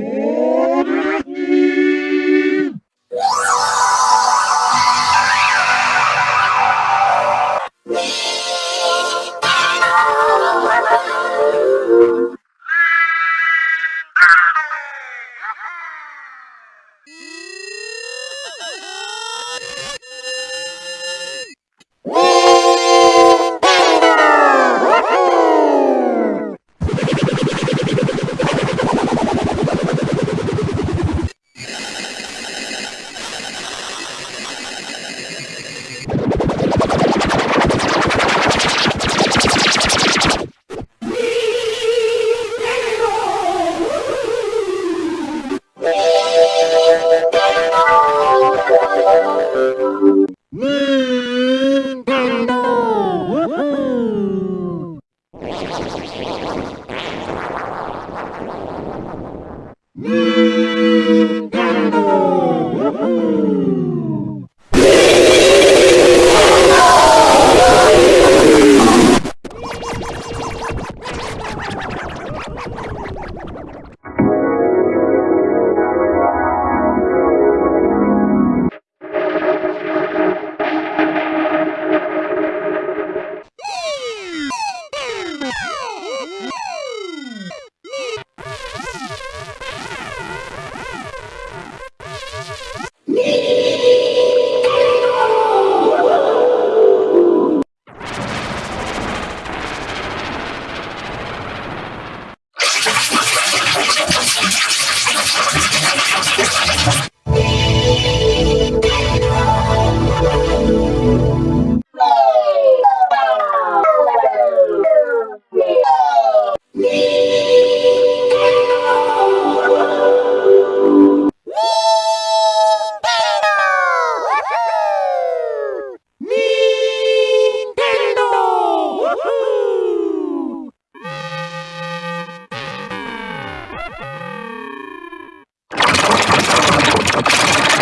Mm-hmm. Música ちょっと。